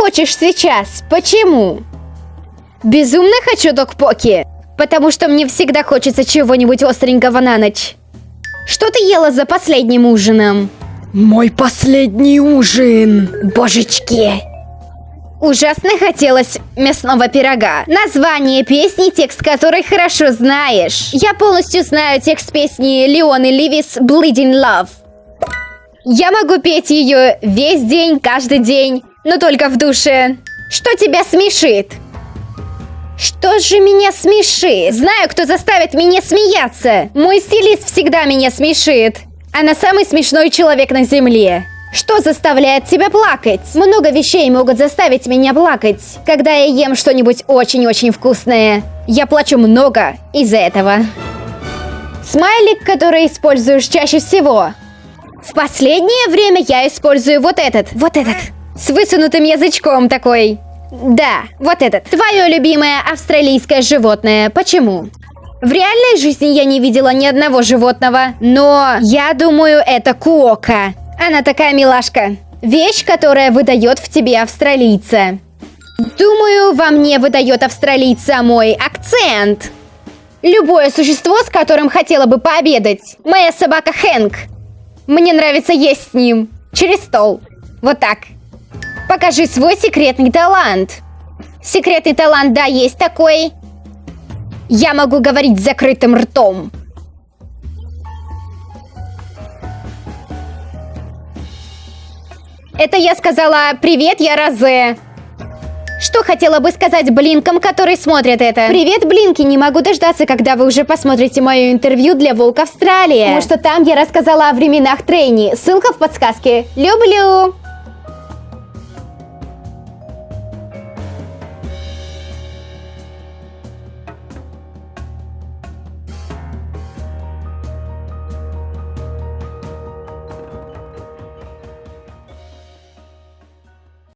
хочешь сейчас? Почему? Безумно хочу докпоки, потому что мне всегда хочется чего-нибудь остренького на ночь. Что ты ела за последним ужином? Мой последний ужин. Божечки. Ужасно хотелось мясного пирога. Название песни, текст которой хорошо знаешь. Я полностью знаю текст песни Леоны Ливис «Bleeding Love». Я могу петь ее весь день, каждый день, но только в душе. Что тебя смешит? Что же меня смешит? Знаю, кто заставит меня смеяться. Мой стилист всегда меня смешит. Она самый смешной человек на земле. Что заставляет тебя плакать? Много вещей могут заставить меня плакать, когда я ем что-нибудь очень-очень вкусное. Я плачу много из-за этого. Смайлик, который используешь чаще всего. В последнее время я использую вот этот, вот этот, с высунутым язычком такой. Да, вот этот. Твое любимое австралийское животное. Почему? В реальной жизни я не видела ни одного животного, но я думаю, это куока. Она такая милашка. Вещь, которая выдает в тебе австралийца. Думаю, во мне выдает австралийца мой акцент. Любое существо, с которым хотела бы пообедать. Моя собака Хэнк. Мне нравится есть с ним. Через стол. Вот так. Покажи свой секретный талант. Секретный талант, да, есть такой. Я могу говорить с закрытым ртом. Это я сказала «Привет, я Розе». Что хотела бы сказать блинкам, которые смотрят это? Привет, блинки! Не могу дождаться, когда вы уже посмотрите мое интервью для Волк Австралия. Потому что там я рассказала о временах трейни. Ссылка в подсказке. Люблю!